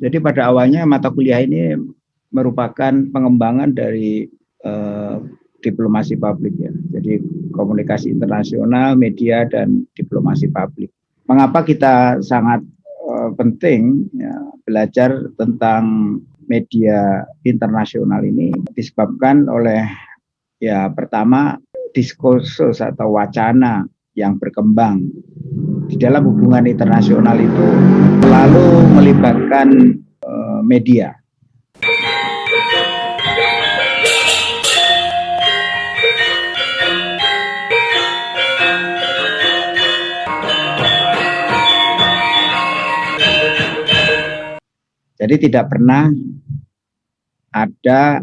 Jadi pada awalnya mata kuliah ini merupakan pengembangan dari uh, diplomasi publik ya. Jadi komunikasi internasional, media dan diplomasi publik. Mengapa kita sangat uh, penting ya, belajar tentang media internasional ini disebabkan oleh ya pertama diskursus atau wacana yang berkembang di dalam hubungan internasional itu selalu melibatkan uh, media. Jadi tidak pernah ada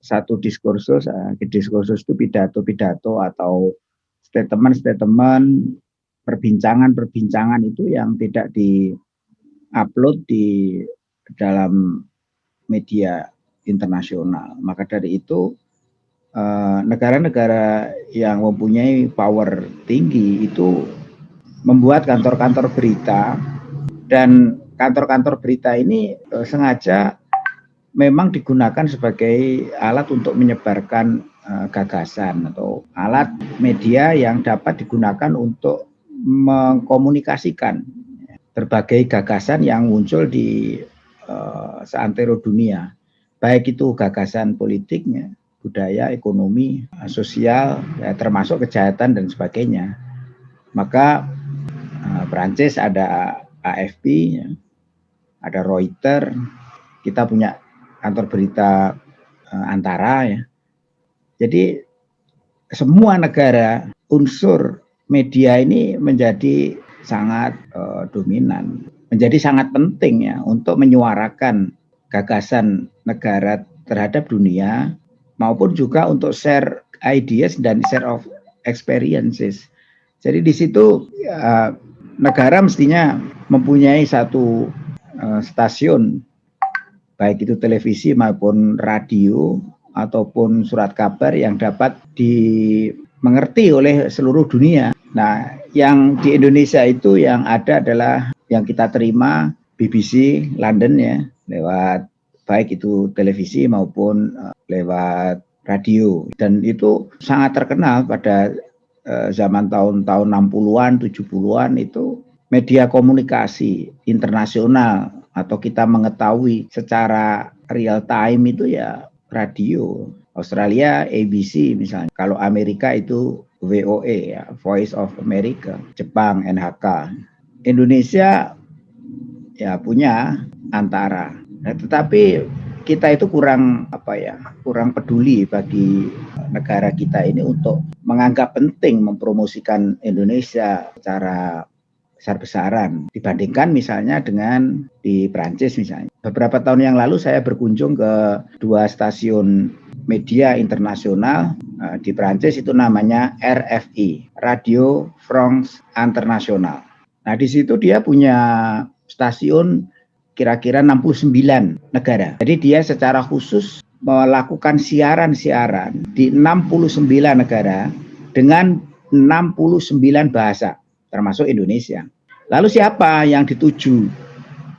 satu diskursus, uh, diskursus itu pidato-pidato atau statement-statement, perbincangan-perbincangan itu yang tidak di-upload di dalam media internasional. Maka dari itu eh, negara-negara yang mempunyai power tinggi itu membuat kantor-kantor berita dan kantor-kantor berita ini uh, sengaja memang digunakan sebagai alat untuk menyebarkan uh, gagasan atau alat media yang dapat digunakan untuk mengkomunikasikan berbagai gagasan yang muncul di uh, seantero dunia, baik itu gagasan politiknya, budaya, ekonomi, sosial, ya, termasuk kejahatan dan sebagainya. Maka uh, Prancis ada AFP, ya, ada Reuters, kita punya kantor berita uh, antara ya. Jadi semua negara unsur media ini menjadi sangat uh, dominan, menjadi sangat penting ya untuk menyuarakan gagasan negara terhadap dunia maupun juga untuk share ideas dan share of experiences. Jadi di situ ya, negara mestinya mempunyai satu uh, stasiun baik itu televisi maupun radio ataupun surat kabar yang dapat dimengerti oleh seluruh dunia. Nah, yang di Indonesia itu yang ada adalah yang kita terima BBC London ya lewat baik itu televisi maupun uh, lewat radio dan itu sangat terkenal pada uh, zaman tahun-tahun 60-an, 70-an itu media komunikasi internasional atau kita mengetahui secara real time itu ya radio. Australia ABC misalnya. Kalau Amerika itu VOE ya, Voice of America. Jepang NHK. Indonesia ya punya antara. Nah, tetapi kita itu kurang apa ya, kurang peduli bagi negara kita ini untuk menganggap penting mempromosikan Indonesia secara besar-besaran dibandingkan misalnya dengan di Prancis misalnya. Beberapa tahun yang lalu saya berkunjung ke dua stasiun media internasional uh, di Prancis itu namanya RFI, Radio France International. Nah, di situ dia punya stasiun kira-kira 69 negara. Jadi dia secara khusus melakukan siaran-siaran di 69 negara dengan 69 bahasa termasuk Indonesia. Lalu siapa yang dituju?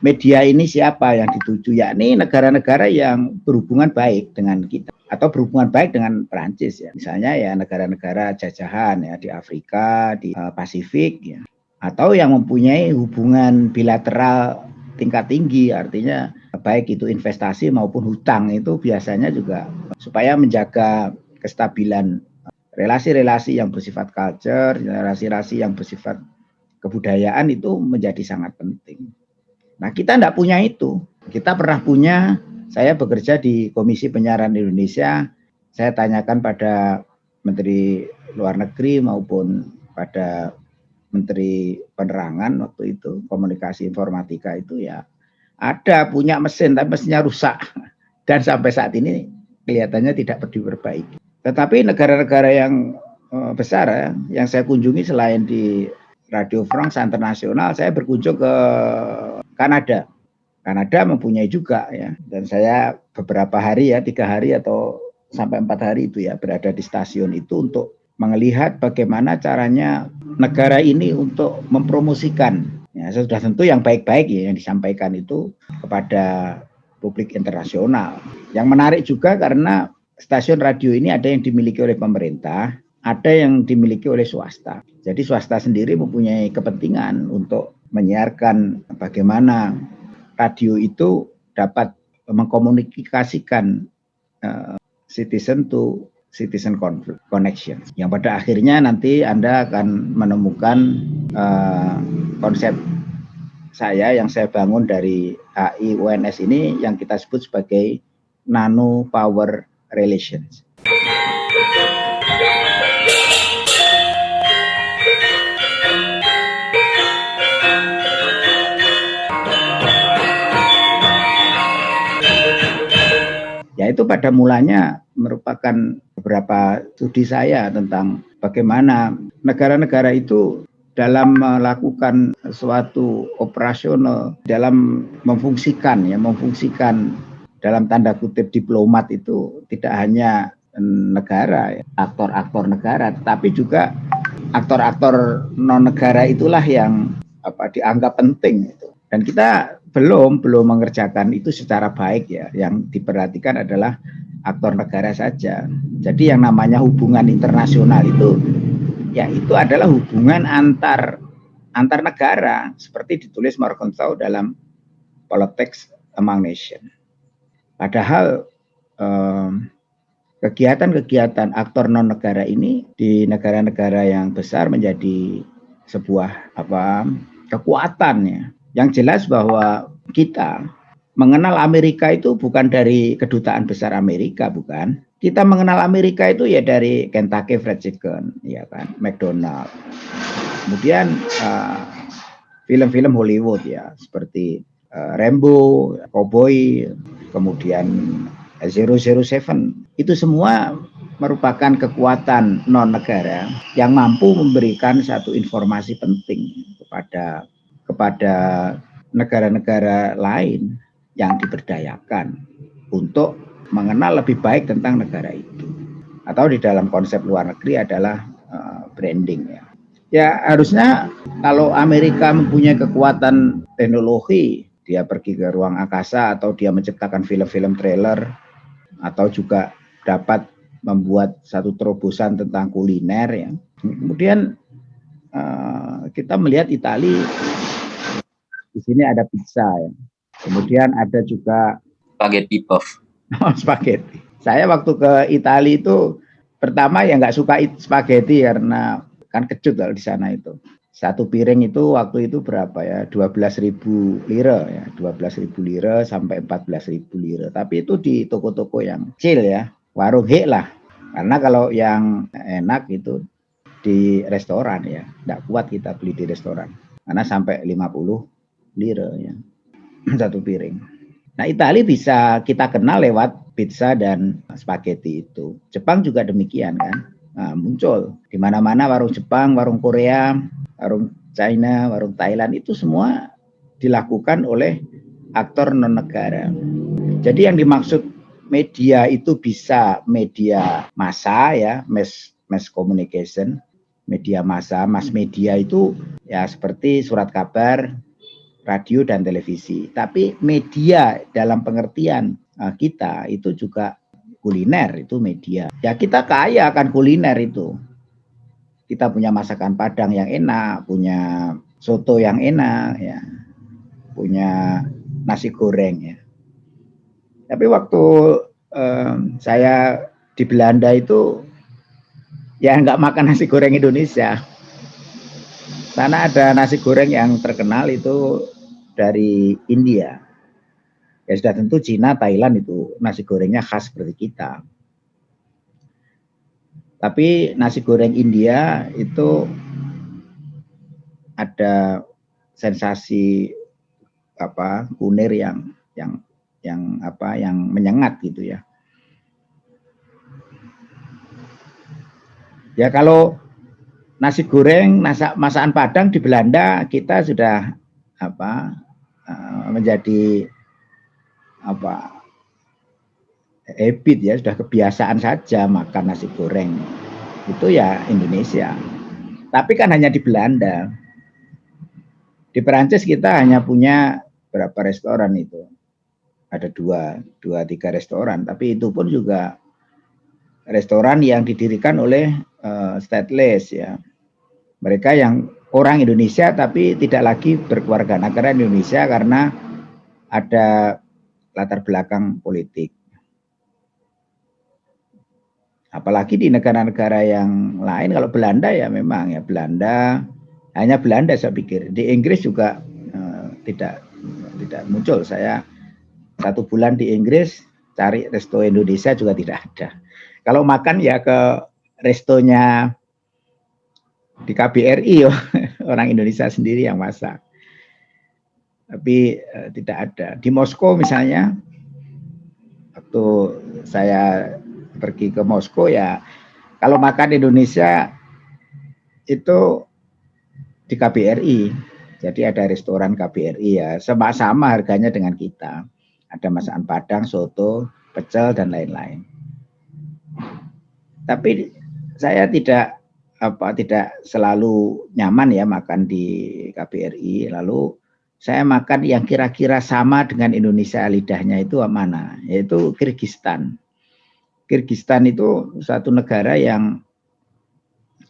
Media ini siapa yang dituju? Yakni negara-negara yang berhubungan baik dengan kita atau berhubungan baik dengan Perancis ya. Misalnya ya negara-negara jajahan ya di Afrika, di uh, Pasifik ya. Atau yang mempunyai hubungan bilateral tingkat tinggi artinya baik itu investasi maupun hutang itu biasanya juga supaya menjaga kestabilan relasi-relasi yang bersifat culture, relasi-relasi yang bersifat kebudayaan itu menjadi sangat penting. Nah kita tidak punya itu. Kita pernah punya, saya bekerja di Komisi Penyiaran Indonesia, saya tanyakan pada Menteri Luar Negeri maupun pada Menteri Penerangan waktu itu, komunikasi informatika itu ya ada punya mesin tapi mesinnya rusak dan sampai saat ini kelihatannya tidak diperbaiki. Tetapi negara-negara yang uh, besar ya, yang saya kunjungi selain di Radio France Internasional, saya berkunjung ke Kanada. Kanada mempunyai juga ya, dan saya beberapa hari ya, tiga hari atau sampai empat hari itu ya berada di stasiun itu untuk melihat bagaimana caranya negara ini untuk mempromosikan Ya, sudah tentu yang baik-baik ya yang disampaikan itu kepada publik internasional. Yang menarik juga karena stasiun radio ini ada yang dimiliki oleh pemerintah, ada yang dimiliki oleh swasta. Jadi swasta sendiri mempunyai kepentingan untuk menyiarkan bagaimana radio itu dapat mengkomunikasikan uh, citizen to citizen connection yang pada akhirnya nanti Anda akan menemukan uh, konsep saya yang saya bangun dari AI UNS ini yang kita sebut sebagai nano power relations. Itu pada mulanya merupakan beberapa studi saya tentang bagaimana negara-negara itu dalam melakukan suatu operasional dalam memfungsikan ya memfungsikan dalam tanda kutip diplomat itu tidak hanya negara aktor-aktor negara tetapi juga aktor-aktor non negara itulah yang apa dianggap penting itu dan kita belum belum mengerjakan itu secara baik ya. Yang diperhatikan adalah aktor negara saja. Jadi yang namanya hubungan internasional itu ya itu adalah hubungan antar antar negara seperti ditulis Morgenthau dalam Politics Among Nations. Padahal kegiatan-kegiatan aktor non negara ini di negara-negara yang besar menjadi sebuah apa kekuatan ya yang jelas bahwa kita mengenal Amerika itu bukan dari kedutaan besar Amerika, bukan. Kita mengenal Amerika itu ya dari Kentucky Fried Chicken, ya kan, McDonald. Kemudian uh, film-film uh, Hollywood ya, seperti uh, Rambo, Cowboy, kemudian 007. Itu semua merupakan kekuatan non negara yang mampu memberikan satu informasi penting kepada kepada negara-negara lain yang diberdayakan untuk mengenal lebih baik tentang negara itu. Atau di dalam konsep luar negeri adalah uh, branding ya. Ya harusnya kalau Amerika mempunyai kekuatan teknologi, dia pergi ke ruang angkasa atau dia menciptakan film-film trailer atau juga dapat membuat satu terobosan tentang kuliner ya. Kemudian uh, kita melihat Italia di sini ada pizza ya. Kemudian ada juga spaghetti puff. Oh, spaghetti. Saya waktu ke Italia itu pertama ya nggak suka spaghetti karena kan kecut kalau di sana itu. Satu piring itu waktu itu berapa ya? 12.000 lira ya, 12.000 lira sampai 14.000 lira. Tapi itu di toko-toko yang kecil ya, warung hek lah. Karena kalau yang enak itu di restoran ya, nggak kuat kita beli di restoran. Karena sampai 50 lira ya satu piring. Nah Italia bisa kita kenal lewat pizza dan spaghetti itu. Jepang juga demikian kan. Nah, muncul di mana-mana warung Jepang, warung Korea, warung China, warung Thailand itu semua dilakukan oleh aktor non negara. Jadi yang dimaksud media itu bisa media massa ya, mass mass communication, media massa, mass media itu ya seperti surat kabar, radio dan televisi. Tapi media dalam pengertian uh, kita itu juga kuliner itu media. Ya kita kaya akan kuliner itu. Kita punya masakan Padang yang enak, punya soto yang enak, ya, punya nasi goreng ya. Tapi waktu um, saya di Belanda itu ya nggak makan nasi goreng Indonesia. Sana ada nasi goreng yang terkenal itu dari India. Ya sudah tentu Cina, Thailand itu nasi gorengnya khas seperti kita. Tapi nasi goreng India itu ada sensasi apa kunir yang yang yang apa yang menyengat gitu ya. Ya kalau nasi goreng masak masakan Padang di Belanda kita sudah apa uh, menjadi apa habit ya sudah kebiasaan saja makan nasi goreng itu ya Indonesia tapi kan hanya di Belanda Di Perancis kita hanya punya berapa restoran itu? Ada dua, dua tiga restoran, tapi itu pun juga restoran yang didirikan oleh uh, stateless ya. Mereka yang orang Indonesia tapi tidak lagi berkeluarga negara Indonesia karena ada latar belakang politik. Apalagi di negara-negara yang lain, kalau Belanda ya memang ya Belanda, hanya Belanda saya pikir. Di Inggris juga uh, tidak tidak muncul. Saya satu bulan di Inggris cari resto Indonesia juga tidak ada. Kalau makan ya ke restonya di KBRI ya orang Indonesia sendiri yang masak. Tapi uh, tidak ada. Di Moskow misalnya, waktu saya pergi ke Moskow ya kalau makan Indonesia itu di KBRI. Jadi ada restoran KBRI ya, sama-sama harganya dengan kita. Ada masakan Padang, soto, pecel dan lain-lain. Tapi saya tidak apa tidak selalu nyaman ya makan di KBRI. Lalu saya makan yang kira-kira sama dengan Indonesia lidahnya itu mana? Yaitu Kyrgyzstan. Kirgistan itu satu negara yang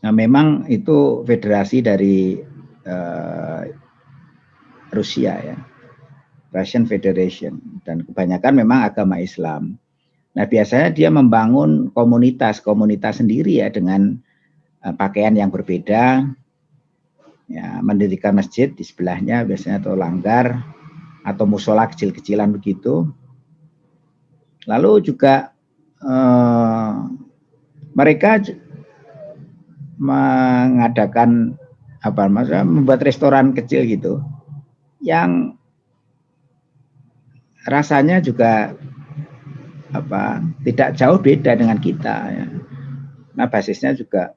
nah memang itu federasi dari uh, Rusia ya, Russian Federation dan kebanyakan memang agama Islam. Nah biasanya dia membangun komunitas-komunitas sendiri ya dengan pakaian yang berbeda, ya mendirikan masjid di sebelahnya biasanya atau langgar atau musola kecil-kecilan begitu. Lalu juga uh, mereka mengadakan apa maksudnya membuat restoran kecil gitu yang rasanya juga apa tidak jauh beda dengan kita ya. Nah basisnya juga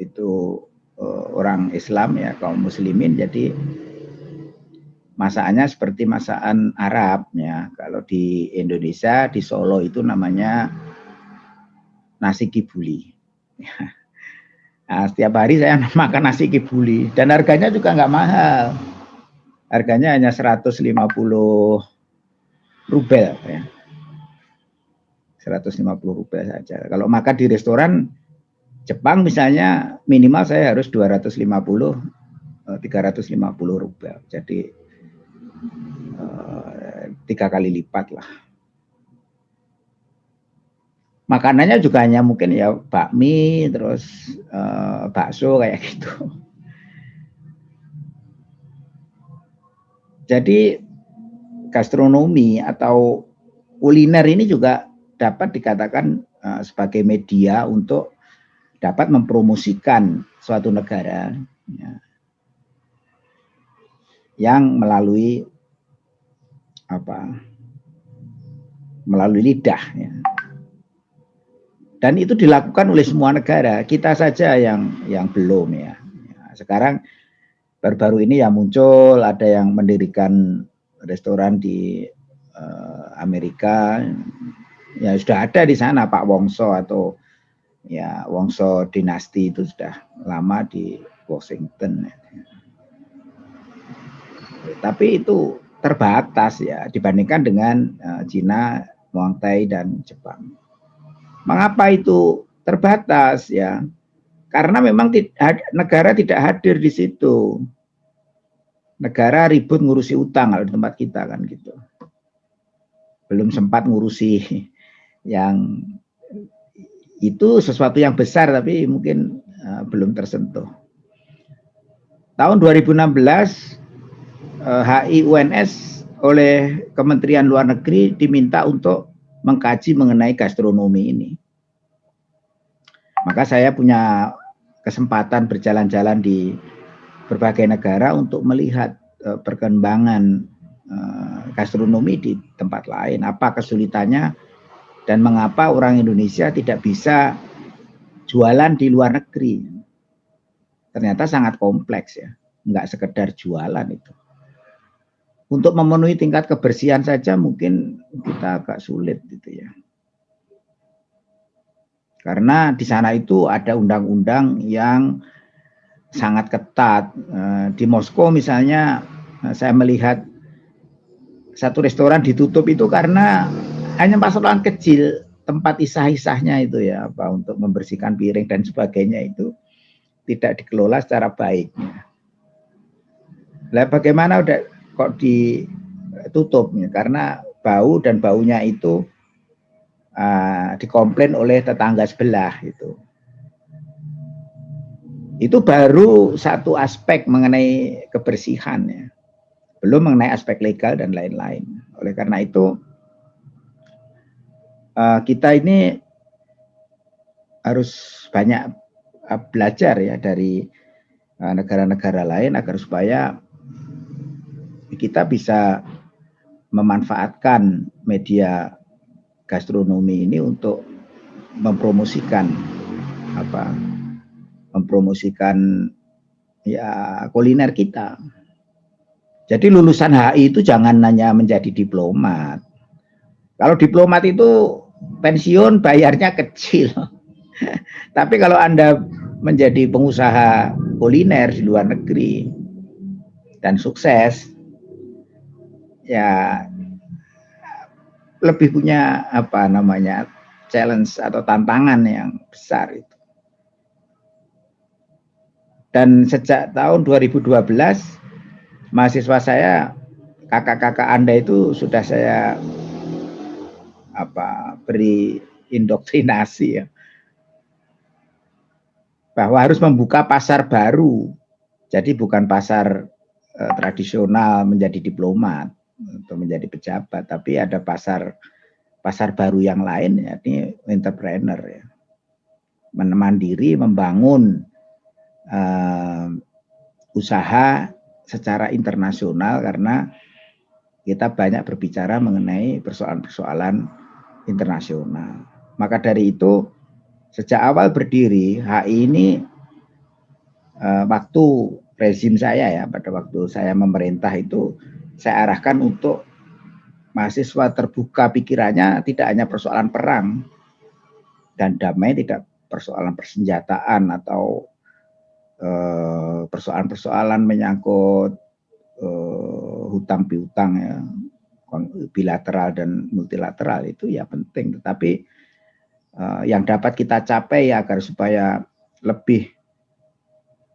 itu uh, orang Islam ya kaum muslimin jadi masakannya seperti masakan Arab ya. Kalau di Indonesia di Solo itu namanya nasi kibuli. Nah, setiap hari saya makan nasi kibuli dan harganya juga nggak mahal. Harganya hanya 150 rubel ya. 150 rubel saja. Kalau makan di restoran Jepang misalnya minimal saya harus 250 350 eh, rubel. Jadi eh, tiga kali lipat lah makanannya juga hanya mungkin ya bakmi terus uh, bakso kayak gitu jadi gastronomi atau kuliner ini juga dapat dikatakan sebagai media untuk dapat mempromosikan suatu negara ya, yang melalui apa melalui lidah ya. Dan itu dilakukan oleh semua negara. Kita saja yang yang belum ya. Sekarang baru-baru ini yang muncul ada yang mendirikan restoran di uh, Amerika. Ya sudah ada di sana Pak Wongso atau ya Wongso dinasti itu sudah lama di Washington. Tapi itu terbatas ya dibandingkan dengan uh, Cina, Muang Thai dan Jepang. Mengapa itu terbatas ya? Karena memang negara tidak hadir di situ. Negara ribut ngurusi utang kalau di tempat kita kan gitu. Belum sempat ngurusi yang itu sesuatu yang besar tapi mungkin uh, belum tersentuh. Tahun 2016 uh, HI UNS oleh Kementerian Luar Negeri diminta untuk mengkaji mengenai gastronomi ini. Maka saya punya kesempatan berjalan-jalan di berbagai negara untuk melihat uh, perkembangan uh, gastronomi di tempat lain. Apa kesulitannya dan mengapa orang Indonesia tidak bisa jualan di luar negeri. Ternyata sangat kompleks ya, nggak sekedar jualan itu untuk memenuhi tingkat kebersihan saja mungkin kita agak sulit gitu ya. Karena di sana itu ada undang-undang yang sangat ketat. Eh, di Moskow misalnya eh, saya melihat satu restoran ditutup itu karena hanya persoalan kecil tempat isah-isahnya itu ya apa untuk membersihkan piring dan sebagainya itu tidak dikelola secara baik. Lah bagaimana udah kok ditutup ya? karena bau dan baunya itu uh, dikomplain oleh tetangga sebelah itu itu baru satu aspek mengenai kebersihan ya. Belum mengenai aspek legal dan lain-lain. Oleh karena itu uh, kita ini harus banyak uh, belajar ya dari eh, negara-negara lain agar supaya kita bisa memanfaatkan media gastronomi ini untuk mempromosikan apa mempromosikan ya kuliner kita. Jadi lulusan HI itu jangan hanya menjadi diplomat. Kalau diplomat itu pensiun bayarnya kecil. Tapi kalau Anda menjadi pengusaha kuliner di luar negeri dan sukses, ya lebih punya apa namanya challenge atau tantangan yang besar itu. Dan sejak tahun 2012 mahasiswa saya kakak-kakak Anda itu sudah saya apa beri indoktrinasi ya. Bahwa harus membuka pasar baru. Jadi bukan pasar eh, tradisional menjadi diplomat atau menjadi pejabat, tapi ada pasar pasar baru yang lain ya ini entrepreneur ya. Mandiri membangun uh, usaha secara internasional karena kita banyak berbicara mengenai persoalan-persoalan internasional. Maka dari itu sejak awal berdiri HI ini uh, waktu rezim saya ya pada waktu saya memerintah itu saya arahkan untuk mahasiswa terbuka pikirannya tidak hanya persoalan perang dan damai tidak persoalan persenjataan atau Eh, persoalan-persoalan menyangkut uh, hutang piutang ya bilateral dan multilateral itu ya penting. Tetapi uh, yang dapat kita capai ya agar supaya lebih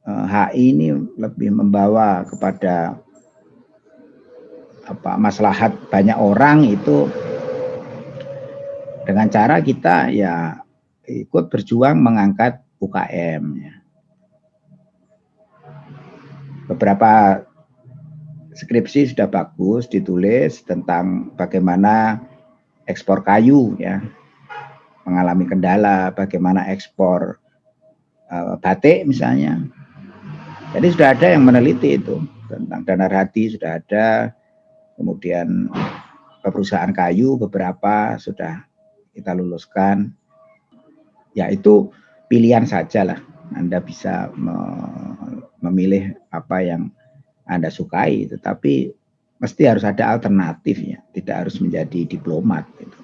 uh, HI ini lebih membawa kepada apa maslahat banyak orang itu dengan cara kita ya ikut berjuang mengangkat UKM ya. Beberapa skripsi sudah bagus ditulis tentang bagaimana ekspor kayu ya mengalami kendala, bagaimana ekspor uh, batik misalnya. Jadi sudah ada yang meneliti itu tentang dana hati sudah ada, kemudian perusahaan kayu beberapa sudah kita luluskan. Ya itu pilihan saja lah. Anda bisa memilih apa yang Anda sukai, tetapi mesti harus ada alternatifnya, tidak harus menjadi diplomat. Gitu.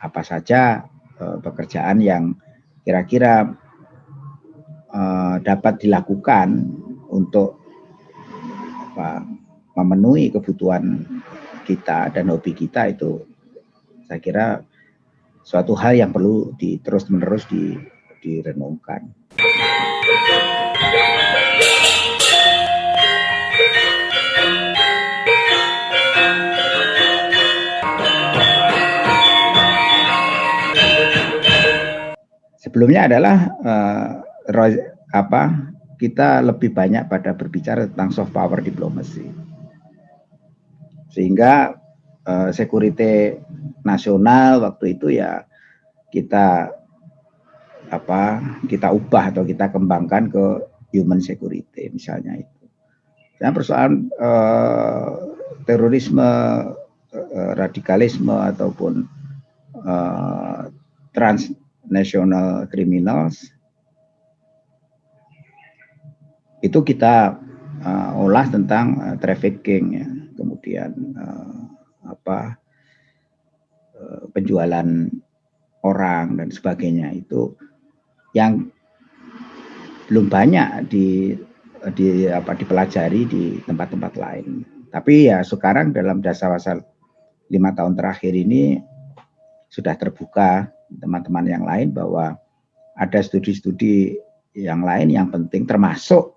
Apa saja uh, pekerjaan yang kira-kira uh, dapat dilakukan untuk apa, memenuhi kebutuhan kita dan hobi kita itu saya kira suatu hal yang perlu di, terus menerus di, direnungkan. Sebelumnya adalah uh, apa kita lebih banyak pada berbicara tentang soft power diplomasi. Sehingga uh, security nasional waktu itu ya kita apa kita ubah atau kita kembangkan ke human security misalnya itu. Dan persoalan uh, terorisme, uh, radikalisme ataupun uh, transnational criminals itu kita uh, olah tentang uh, trafficking ya, kemudian uh, apa uh, penjualan orang dan sebagainya itu yang belum banyak di di apa dipelajari di tempat-tempat lain. Tapi ya sekarang dalam dasar wasal lima tahun terakhir ini sudah terbuka teman-teman yang lain bahwa ada studi-studi yang lain yang penting termasuk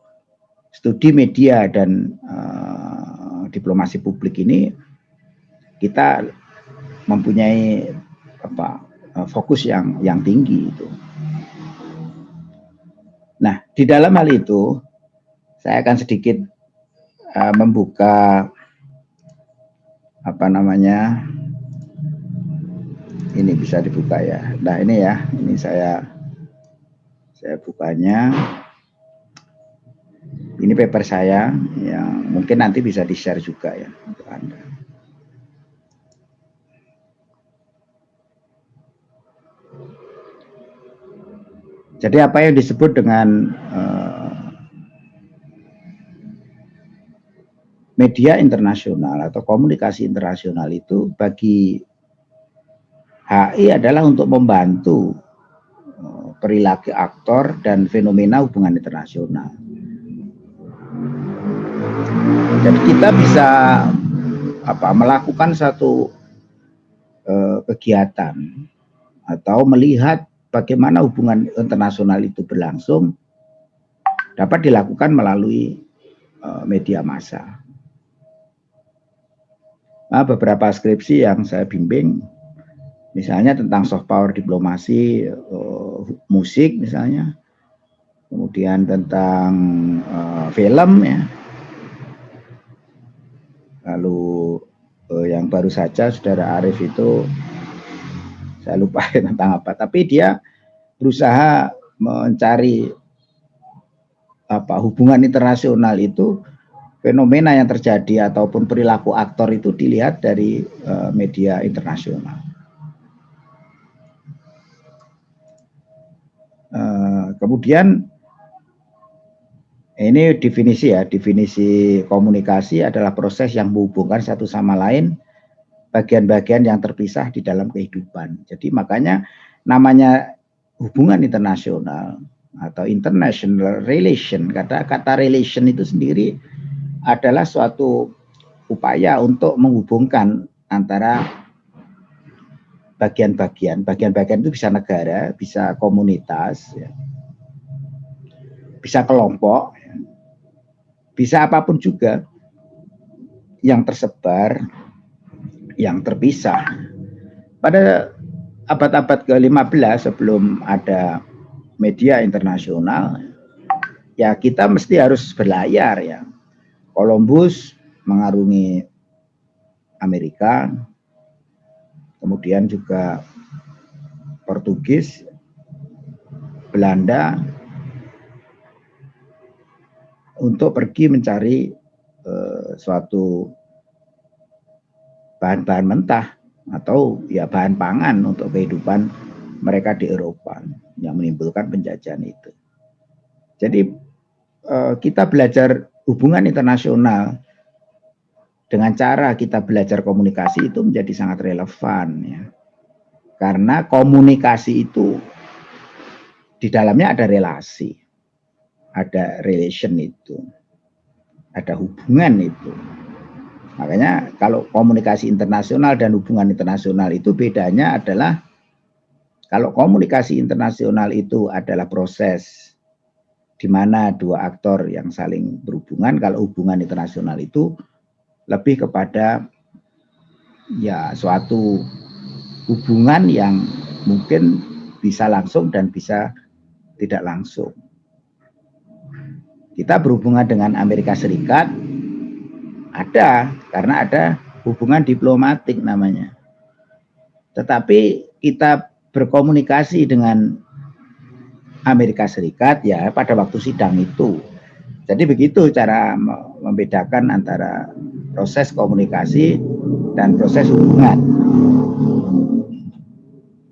studi media dan uh, diplomasi publik ini kita mempunyai apa uh, fokus yang yang tinggi itu. Nah, di dalam hal itu saya akan sedikit uh, membuka apa namanya ini bisa dibuka ya. Nah ini ya, ini saya saya bukanya. Ini paper saya yang mungkin nanti bisa di share juga ya untuk anda. Jadi apa yang disebut dengan uh, media internasional atau komunikasi internasional itu bagi HI adalah untuk membantu eh, perilaku aktor dan fenomena hubungan internasional. Jadi kita bisa apa melakukan satu uh, kegiatan atau melihat bagaimana hubungan internasional itu berlangsung dapat dilakukan melalui uh, media massa. Nah, beberapa skripsi yang saya bimbing, misalnya tentang soft power diplomasi, uh, musik misalnya, kemudian tentang uh, film ya, lalu uh, yang baru saja saudara Arif itu saya lupa tentang apa, tapi dia berusaha mencari apa hubungan internasional itu fenomena yang terjadi ataupun perilaku aktor itu dilihat dari uh, media internasional. Uh, kemudian ini definisi ya, definisi komunikasi adalah proses yang menghubungkan satu sama lain bagian-bagian yang terpisah di dalam kehidupan. Jadi makanya namanya hubungan internasional atau international relation, kata-kata relation itu sendiri adalah suatu upaya untuk menghubungkan antara bagian-bagian. Bagian-bagian itu bisa negara, bisa komunitas, ya. bisa kelompok, ya. bisa apa pun juga yang tersebar, yang terpisah. Pada abad-abad ke-15 sebelum ada media internasional, ya kita mesti harus berlayar ya Columbus mengarungi Amerika, kemudian juga Portugis, Belanda, untuk pergi mencari uh, suatu bahan-bahan mentah atau ya bahan pangan untuk kehidupan mereka di Eropa yang menimbulkan penjajahan itu. Jadi uh, kita belajar hubungan internasional dengan cara kita belajar komunikasi itu menjadi sangat relevan ya. Karena komunikasi itu di dalamnya ada relasi. Ada relation itu. Ada hubungan itu. Makanya kalau komunikasi internasional dan hubungan internasional itu bedanya adalah kalau komunikasi internasional itu adalah proses di mana dua aktor yang saling berhubungan kalau hubungan internasional itu lebih kepada ya suatu hubungan yang mungkin bisa langsung dan bisa tidak langsung. Kita berhubungan dengan Amerika Serikat ada karena ada hubungan diplomatik namanya. Tetapi kita berkomunikasi dengan Amerika Serikat ya pada waktu sidang itu. Jadi begitu cara membedakan antara proses komunikasi dan proses hubungan.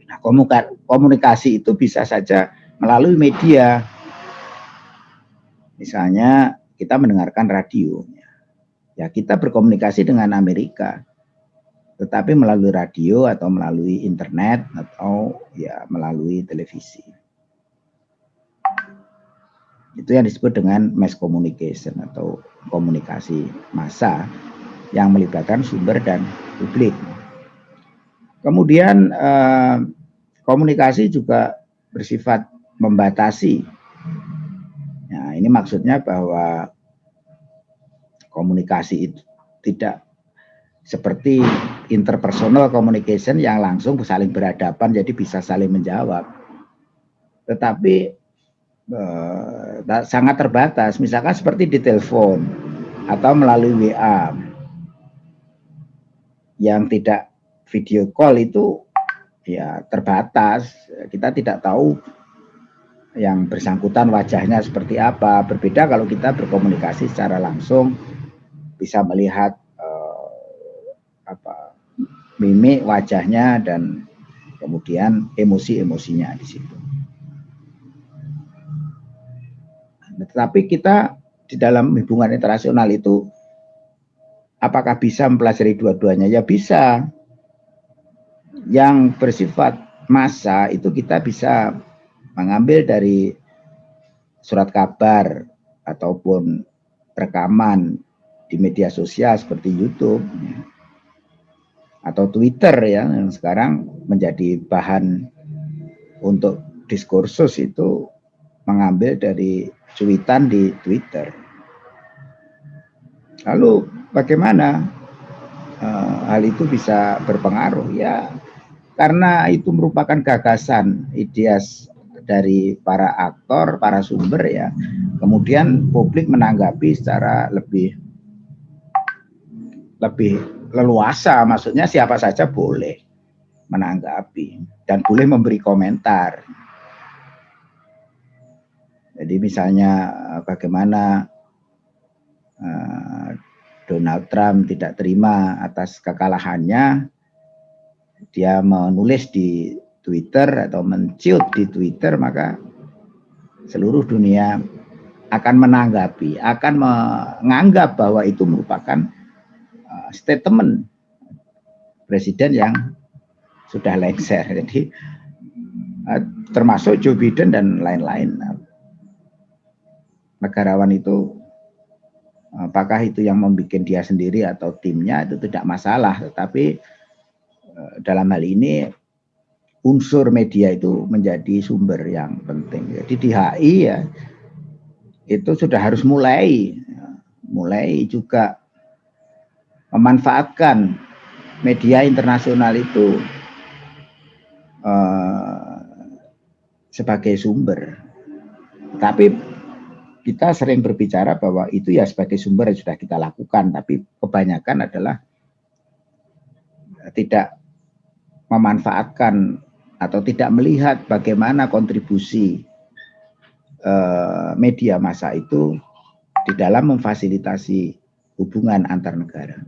Nah, komunikasi itu bisa saja melalui media. Misalnya kita mendengarkan radio. Ya kita berkomunikasi dengan Amerika. Tetapi melalui radio atau melalui internet atau ya melalui televisi. Itu yang disebut dengan mass communication atau komunikasi massa yang melibatkan sumber dan publik. Kemudian eh, komunikasi juga bersifat membatasi. Nah, ini maksudnya bahwa komunikasi itu tidak seperti interpersonal communication yang langsung saling berhadapan jadi bisa saling menjawab. Tetapi eh, sangat terbatas, misalkan seperti di telepon atau melalui WA yang tidak video call itu ya terbatas. Kita tidak tahu yang bersangkutan wajahnya seperti apa. Berbeda kalau kita berkomunikasi secara langsung bisa melihat apa mimik wajahnya dan kemudian emosi-emosinya di situ. Tetapi kita di dalam hubungan internasional itu apakah bisa mempelajari dua-duanya? Ya bisa. Yang bersifat masa itu kita bisa mengambil dari surat kabar ataupun rekaman di media sosial seperti YouTube atau Twitter ya yang sekarang menjadi bahan untuk diskursus itu mengambil dari cuitan di Twitter. Lalu bagaimana uh, hal itu bisa berpengaruh? Ya karena itu merupakan gagasan ideas dari para aktor, para sumber ya. Kemudian publik menanggapi secara lebih lebih leluasa, maksudnya siapa saja boleh menanggapi dan boleh memberi komentar. Jadi misalnya eh, bagaimana uh, Donald Trump tidak terima atas kekalahannya, dia menulis di Twitter atau menciut di Twitter, maka seluruh dunia akan menanggapi, akan menganggap bahwa itu merupakan statement presiden yang sudah lengser. Jadi termasuk Joe Biden dan lain-lain. Negarawan itu apakah itu yang membuat dia sendiri atau timnya itu tidak masalah, tetapi uh, dalam hal ini unsur media itu menjadi sumber yang penting. Jadi di HI ya itu sudah harus mulai mulai juga memanfaatkan media internasional itu uh, sebagai sumber. Tapi kita sering berbicara bahwa itu ya sebagai sumber yang sudah kita lakukan, tapi kebanyakan adalah tidak memanfaatkan atau tidak melihat bagaimana kontribusi uh, media massa itu di dalam memfasilitasi hubungan antar negara.